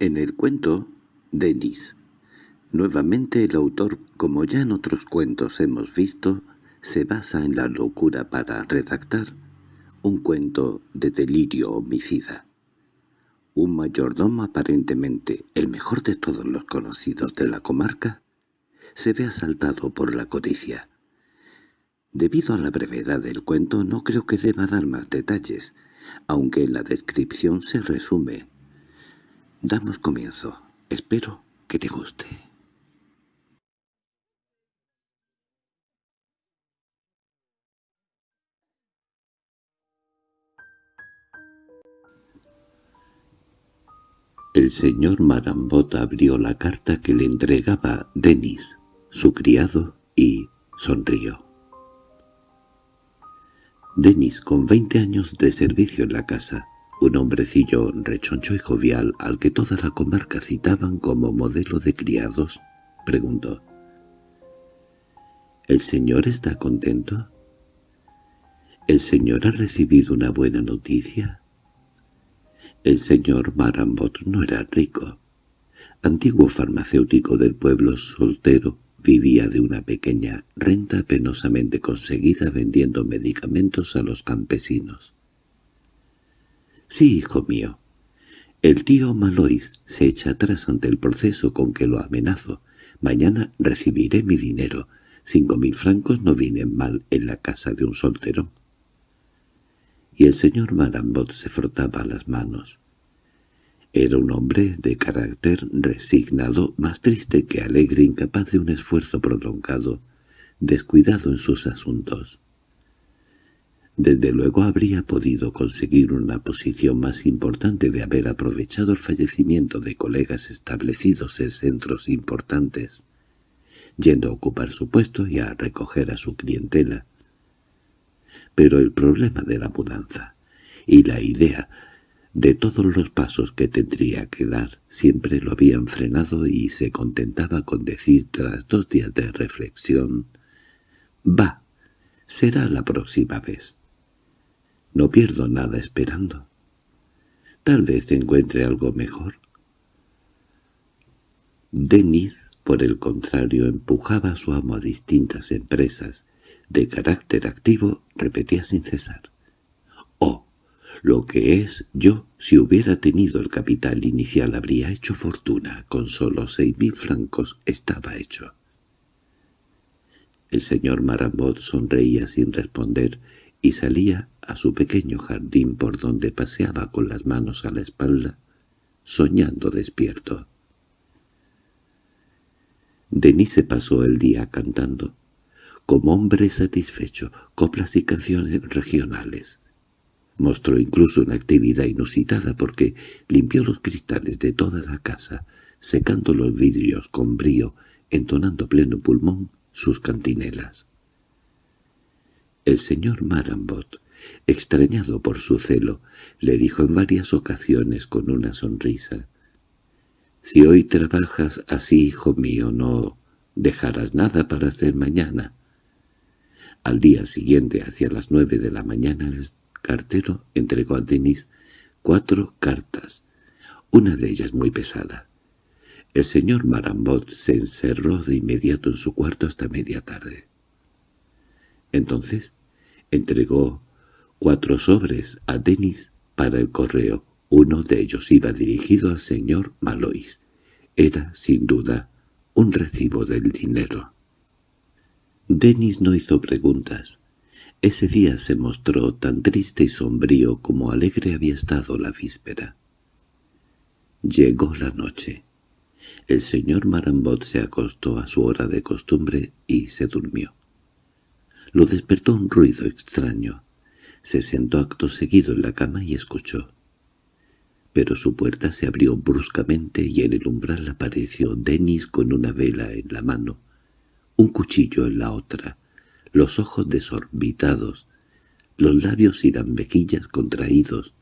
En el cuento, Denis. Nuevamente el autor, como ya en otros cuentos hemos visto, se basa en la locura para redactar un cuento de delirio homicida. Un mayordomo aparentemente el mejor de todos los conocidos de la comarca se ve asaltado por la codicia. Debido a la brevedad del cuento no creo que deba dar más detalles, aunque la descripción se resume. Damos comienzo. Espero que te guste. El señor Marambot abrió la carta que le entregaba Denis, su criado, y sonrió. Denis, con veinte años de servicio en la casa, un hombrecillo rechoncho y jovial al que toda la comarca citaban como modelo de criados, preguntó. —¿El señor está contento? —¿El señor ha recibido una buena noticia? El señor Marambot no era rico. Antiguo farmacéutico del pueblo soltero, vivía de una pequeña renta penosamente conseguida vendiendo medicamentos a los campesinos. —Sí, hijo mío. El tío Malois se echa atrás ante el proceso con que lo amenazo. Mañana recibiré mi dinero. Cinco mil francos no vienen mal en la casa de un soltero y el señor Marambot se frotaba las manos. Era un hombre de carácter resignado, más triste que alegre, incapaz de un esfuerzo prolongado, descuidado en sus asuntos. Desde luego habría podido conseguir una posición más importante de haber aprovechado el fallecimiento de colegas establecidos en centros importantes, yendo a ocupar su puesto y a recoger a su clientela pero el problema de la mudanza y la idea de todos los pasos que tendría que dar siempre lo habían frenado y se contentaba con decir tras dos días de reflexión «Va, será la próxima vez. No pierdo nada esperando. Tal vez encuentre algo mejor». Denis, por el contrario, empujaba a su amo a distintas empresas de carácter activo, repetía sin cesar. «Oh, lo que es yo, si hubiera tenido el capital inicial habría hecho fortuna, con solo seis mil francos estaba hecho». El señor Marambot sonreía sin responder y salía a su pequeño jardín por donde paseaba con las manos a la espalda, soñando despierto. Denis se pasó el día cantando, como hombre satisfecho, coplas y canciones regionales. Mostró incluso una actividad inusitada porque limpió los cristales de toda la casa, secando los vidrios con brío, entonando pleno pulmón sus cantinelas. El señor Marambot, extrañado por su celo, le dijo en varias ocasiones con una sonrisa, «Si hoy trabajas así, hijo mío, no dejarás nada para hacer mañana». Al día siguiente, hacia las nueve de la mañana, el cartero entregó a Denis cuatro cartas, una de ellas muy pesada. El señor Marambot se encerró de inmediato en su cuarto hasta media tarde. Entonces entregó cuatro sobres a Denis para el correo. Uno de ellos iba dirigido al señor Malois. Era, sin duda, un recibo del dinero. Denis no hizo preguntas. Ese día se mostró tan triste y sombrío como alegre había estado la víspera. Llegó la noche. El señor Marambot se acostó a su hora de costumbre y se durmió. Lo despertó un ruido extraño. Se sentó acto seguido en la cama y escuchó. Pero su puerta se abrió bruscamente y en el umbral apareció Denis con una vela en la mano un cuchillo en la otra, los ojos desorbitados, los labios y las mejillas contraídos,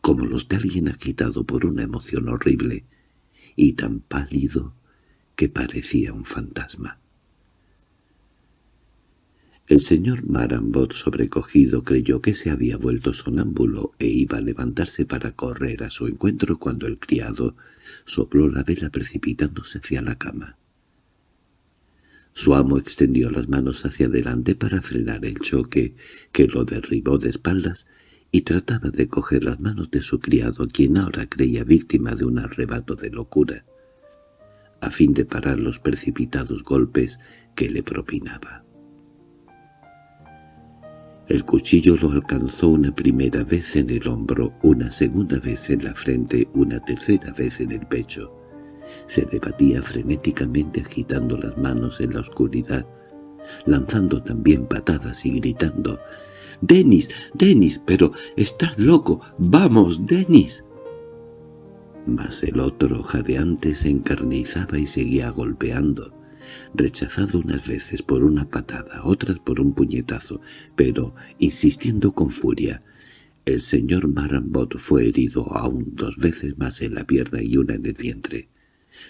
como los de alguien agitado por una emoción horrible, y tan pálido que parecía un fantasma. El señor Marambot, sobrecogido, creyó que se había vuelto sonámbulo e iba a levantarse para correr a su encuentro cuando el criado sopló la vela precipitándose hacia la cama. Su amo extendió las manos hacia adelante para frenar el choque, que lo derribó de espaldas, y trataba de coger las manos de su criado, quien ahora creía víctima de un arrebato de locura, a fin de parar los precipitados golpes que le propinaba. El cuchillo lo alcanzó una primera vez en el hombro, una segunda vez en la frente, una tercera vez en el pecho. Se debatía frenéticamente agitando las manos en la oscuridad, lanzando también patadas y gritando «¡Denis! ¡Denis! ¡Pero estás loco! ¡Vamos, Denis!» Mas el otro jadeante se encarnizaba y seguía golpeando rechazado unas veces por una patada, otras por un puñetazo, pero insistiendo con furia. El señor Marambot fue herido aún dos veces más en la pierna y una en el vientre,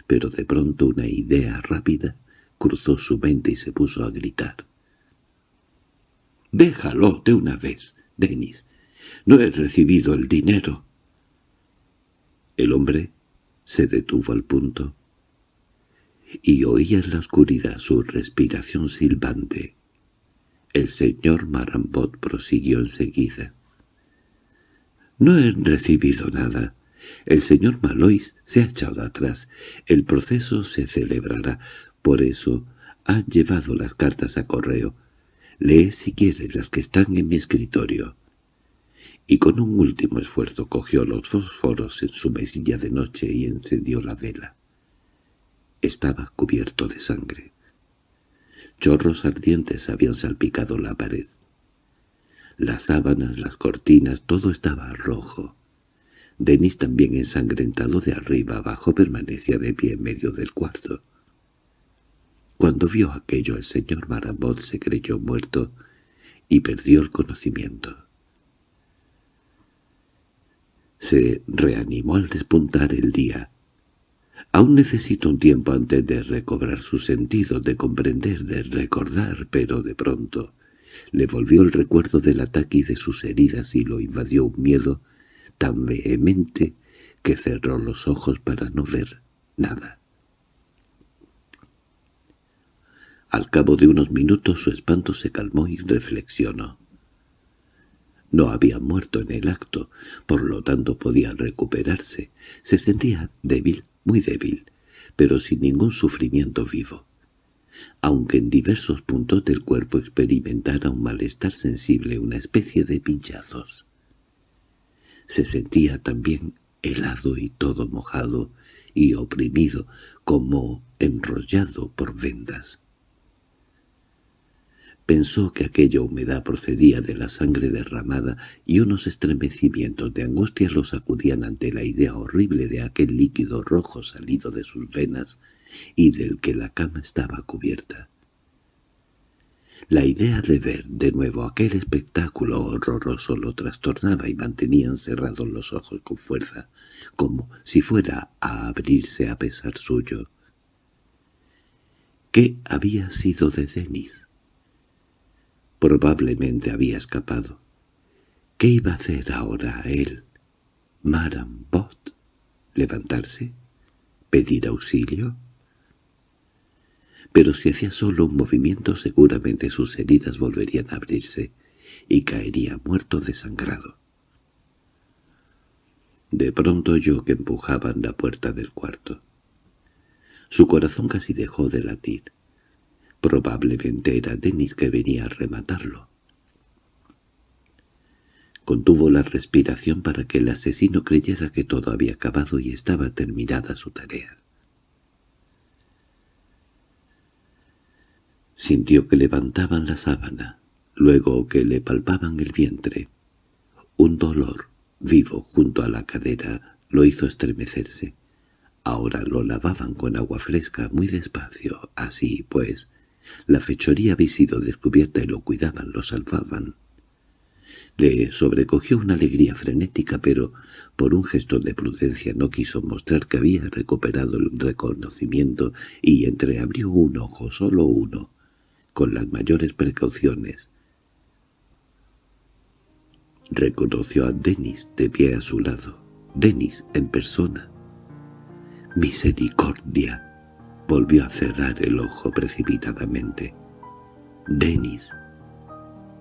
pero de pronto una idea rápida cruzó su mente y se puso a gritar. «¡Déjalo de una vez, Denis! No he recibido el dinero». El hombre se detuvo al punto y oía en la oscuridad su respiración silbante. El señor Marambot prosiguió enseguida. «No he recibido nada. El señor Malois se ha echado atrás. El proceso se celebrará. Por eso ha llevado las cartas a correo. Lee si quiere las que están en mi escritorio». Y con un último esfuerzo cogió los fósforos en su mesilla de noche y encendió la vela. Estaba cubierto de sangre. Chorros ardientes habían salpicado la pared. Las sábanas, las cortinas, todo estaba rojo. Denis, también ensangrentado de arriba abajo, permanecía de pie en medio del cuarto. Cuando vio aquello el señor Marambot se creyó muerto y perdió el conocimiento. Se reanimó al despuntar el día, Aún necesito un tiempo antes de recobrar su sentido, de comprender, de recordar, pero de pronto le volvió el recuerdo del ataque y de sus heridas y lo invadió un miedo tan vehemente que cerró los ojos para no ver nada. Al cabo de unos minutos su espanto se calmó y reflexionó. No había muerto en el acto, por lo tanto podía recuperarse. Se sentía débil, muy débil, pero sin ningún sufrimiento vivo. Aunque en diversos puntos del cuerpo experimentara un malestar sensible, una especie de pinchazos. Se sentía también helado y todo mojado y oprimido, como enrollado por vendas. Pensó que aquella humedad procedía de la sangre derramada y unos estremecimientos de angustia lo sacudían ante la idea horrible de aquel líquido rojo salido de sus venas y del que la cama estaba cubierta. La idea de ver de nuevo aquel espectáculo horroroso lo trastornaba y mantenía cerrados los ojos con fuerza, como si fuera a abrirse a pesar suyo. ¿Qué había sido de Denis? Probablemente había escapado. ¿Qué iba a hacer ahora él? ¿Marambot? ¿Levantarse? ¿Pedir auxilio? Pero si hacía solo un movimiento seguramente sus heridas volverían a abrirse y caería muerto desangrado. De pronto oyó que empujaban la puerta del cuarto. Su corazón casi dejó de latir. Probablemente era Denis que venía a rematarlo. Contuvo la respiración para que el asesino creyera que todo había acabado y estaba terminada su tarea. Sintió que levantaban la sábana, luego que le palpaban el vientre. Un dolor, vivo junto a la cadera, lo hizo estremecerse. Ahora lo lavaban con agua fresca muy despacio, así pues, la fechoría había sido descubierta y lo cuidaban, lo salvaban. Le sobrecogió una alegría frenética, pero por un gesto de prudencia no quiso mostrar que había recuperado el reconocimiento y entreabrió un ojo, solo uno, con las mayores precauciones. Reconoció a Denis de pie a su lado. Denis en persona. «¡Misericordia!» Volvió a cerrar el ojo precipitadamente. «Denis.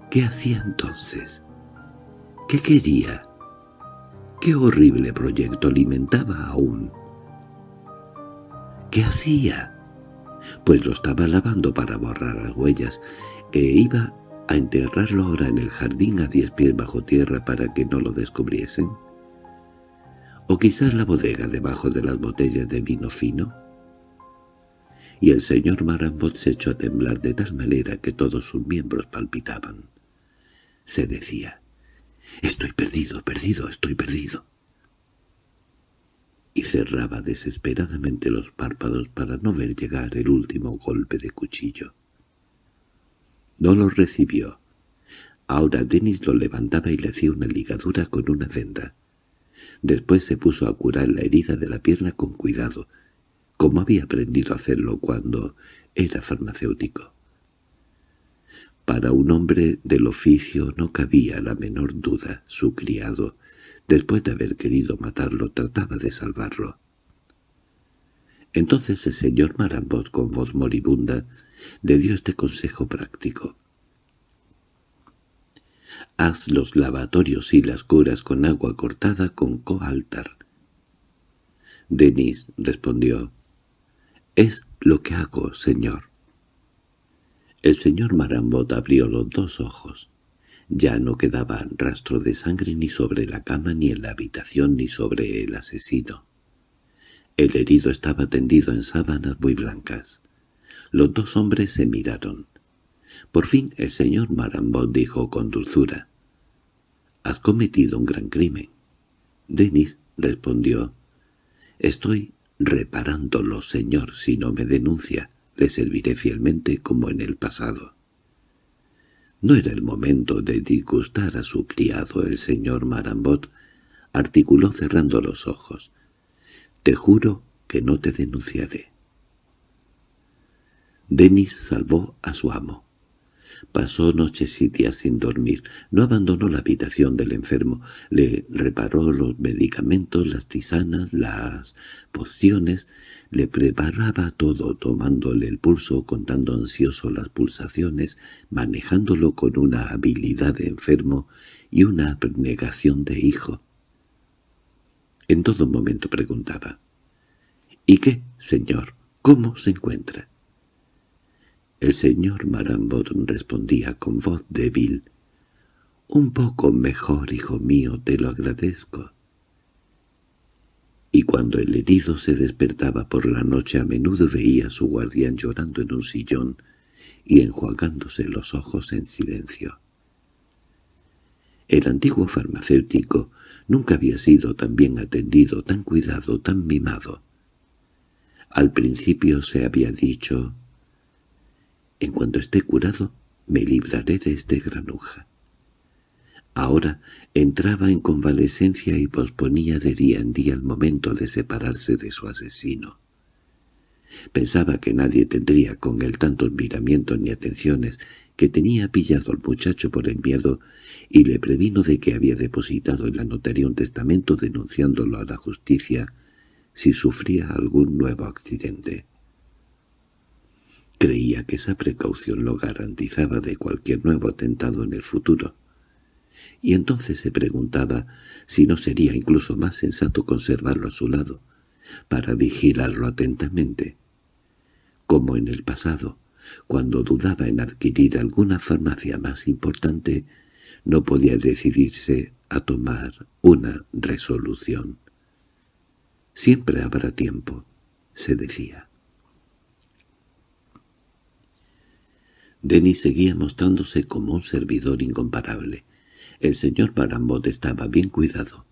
¿Qué hacía entonces? ¿Qué quería? ¿Qué horrible proyecto alimentaba aún?» ¿Qué hacía? Pues lo estaba lavando para borrar las huellas, e iba a enterrarlo ahora en el jardín a diez pies bajo tierra para que no lo descubriesen. O quizás la bodega debajo de las botellas de vino fino. Y el señor Marambot se echó a temblar de tal manera que todos sus miembros palpitaban. Se decía, «Estoy perdido, perdido, estoy perdido» y cerraba desesperadamente los párpados para no ver llegar el último golpe de cuchillo. No lo recibió. Ahora Denis lo levantaba y le hacía una ligadura con una venda. Después se puso a curar la herida de la pierna con cuidado, como había aprendido a hacerlo cuando era farmacéutico. Para un hombre del oficio no cabía la menor duda. Su criado Después de haber querido matarlo, trataba de salvarlo. Entonces el señor Marambot, con voz moribunda, le dio este consejo práctico. Haz los lavatorios y las curas con agua cortada con coaltar. Denis respondió, «Es lo que hago, señor». El señor Marambot abrió los dos ojos. Ya no quedaba rastro de sangre ni sobre la cama, ni en la habitación, ni sobre el asesino. El herido estaba tendido en sábanas muy blancas. Los dos hombres se miraron. Por fin el señor Marambot dijo con dulzura, «Has cometido un gran crimen». Denis respondió, «Estoy reparándolo, señor, si no me denuncia. Le serviré fielmente como en el pasado». No era el momento de disgustar a su criado el señor Marambot, articuló cerrando los ojos. «Te juro que no te denunciaré». Denis salvó a su amo. Pasó noches y días sin dormir. No abandonó la habitación del enfermo. Le reparó los medicamentos, las tisanas, las pociones. Le preparaba todo, tomándole el pulso, contando ansioso las pulsaciones, manejándolo con una habilidad de enfermo y una abnegación de hijo. En todo momento preguntaba, «¿Y qué, señor? ¿Cómo se encuentra?» El señor Marambot respondía con voz débil. «Un poco mejor, hijo mío, te lo agradezco». Y cuando el herido se despertaba por la noche a menudo veía a su guardián llorando en un sillón y enjuagándose los ojos en silencio. El antiguo farmacéutico nunca había sido tan bien atendido, tan cuidado, tan mimado. Al principio se había dicho en cuanto esté curado, me libraré de este granuja. Ahora entraba en convalecencia y posponía de día en día el momento de separarse de su asesino. Pensaba que nadie tendría con él tantos miramientos ni atenciones, que tenía pillado al muchacho por el miedo y le previno de que había depositado en la notaría un testamento denunciándolo a la justicia si sufría algún nuevo accidente. Creía que esa precaución lo garantizaba de cualquier nuevo atentado en el futuro. Y entonces se preguntaba si no sería incluso más sensato conservarlo a su lado, para vigilarlo atentamente. Como en el pasado, cuando dudaba en adquirir alguna farmacia más importante, no podía decidirse a tomar una resolución. «Siempre habrá tiempo», se decía. Denis seguía mostrándose como un servidor incomparable. El señor Marambot estaba bien cuidado.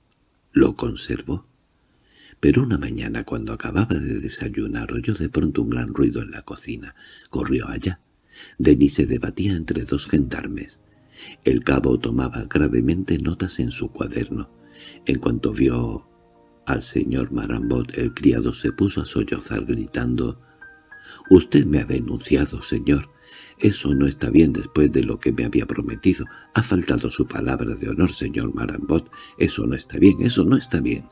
Lo conservó. Pero una mañana, cuando acababa de desayunar, oyó de pronto un gran ruido en la cocina. Corrió allá. Denis se debatía entre dos gendarmes. El cabo tomaba gravemente notas en su cuaderno. En cuanto vio al señor Marambot, el criado se puso a sollozar gritando «Usted me ha denunciado, señor. Eso no está bien después de lo que me había prometido. Ha faltado su palabra de honor, señor Marambot. Eso no está bien, eso no está bien».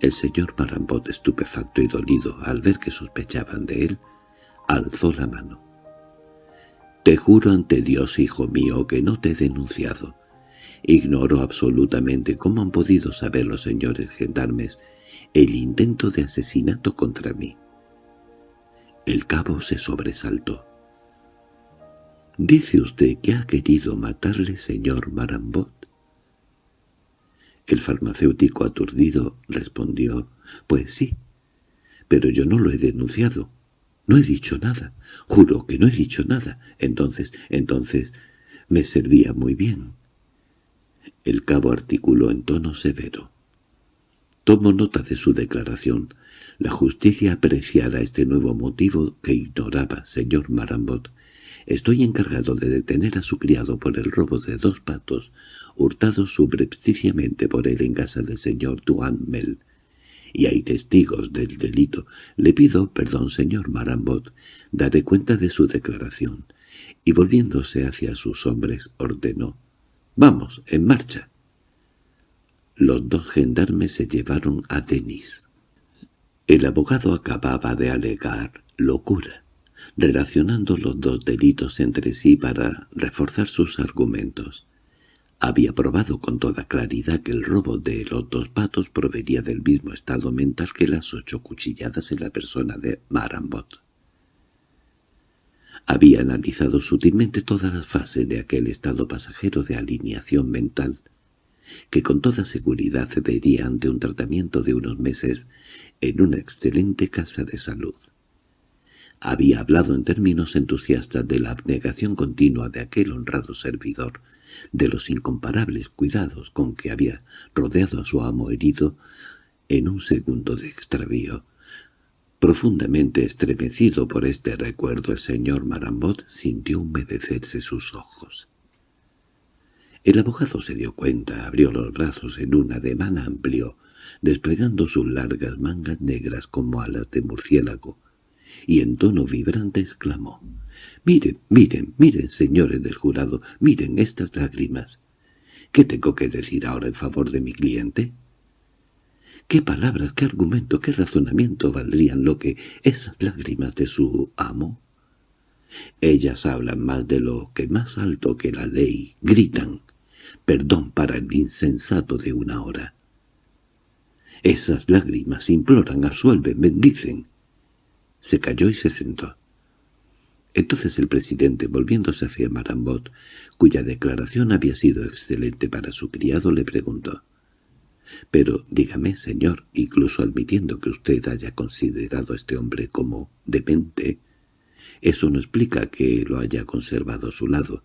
El señor Marambot, estupefacto y dolido al ver que sospechaban de él, alzó la mano. «Te juro ante Dios, hijo mío, que no te he denunciado. Ignoro absolutamente cómo han podido saber los señores gendarmes el intento de asesinato contra mí». El cabo se sobresaltó. «¿Dice usted que ha querido matarle, señor Marambot?» El farmacéutico aturdido respondió, «Pues sí, pero yo no lo he denunciado. No he dicho nada. Juro que no he dicho nada. Entonces, entonces, me servía muy bien». El cabo articuló en tono severo. Tomo nota de su declaración. La justicia apreciará este nuevo motivo que ignoraba, señor Marambot. Estoy encargado de detener a su criado por el robo de dos patos, hurtados subrepticiamente por él en casa del señor Duanmel. Y hay testigos del delito. Le pido perdón, señor Marambot. Daré cuenta de su declaración. Y volviéndose hacia sus hombres, ordenó. «Vamos, en marcha». Los dos gendarmes se llevaron a Denis. El abogado acababa de alegar locura relacionando los dos delitos entre sí para reforzar sus argumentos. Había probado con toda claridad que el robo de los dos patos provenía del mismo estado mental que las ocho cuchilladas en la persona de Marambot. Había analizado sutilmente todas las fases de aquel estado pasajero de alineación mental, que con toda seguridad cedería ante un tratamiento de unos meses en una excelente casa de salud. Había hablado en términos entusiastas de la abnegación continua de aquel honrado servidor, de los incomparables cuidados con que había rodeado a su amo herido en un segundo de extravío. Profundamente estremecido por este recuerdo, el señor Marambot sintió humedecerse sus ojos. El abogado se dio cuenta, abrió los brazos en un ademán amplio, desplegando sus largas mangas negras como alas de murciélago, y en tono vibrante exclamó, «Miren, miren, miren, señores del jurado, miren estas lágrimas. ¿Qué tengo que decir ahora en favor de mi cliente?» ¿Qué palabras, qué argumento, qué razonamiento valdrían lo que esas lágrimas de su amo? Ellas hablan más de lo que más alto que la ley, gritan, perdón para el insensato de una hora. Esas lágrimas imploran, absuelven, bendicen. Se cayó y se sentó. Entonces el presidente, volviéndose hacia Marambot, cuya declaración había sido excelente para su criado, le preguntó. «Pero dígame, señor, incluso admitiendo que usted haya considerado a este hombre como demente, eso no explica que lo haya conservado a su lado.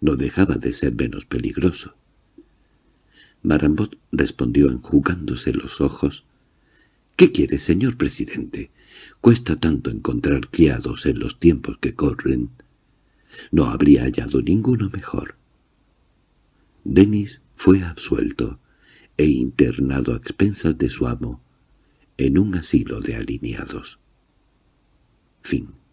No dejaba de ser menos peligroso». Marambot respondió enjugándose los ojos. —¿Qué quiere, señor presidente? Cuesta tanto encontrar criados en los tiempos que corren. No habría hallado ninguno mejor. Denis fue absuelto e internado a expensas de su amo en un asilo de alineados. Fin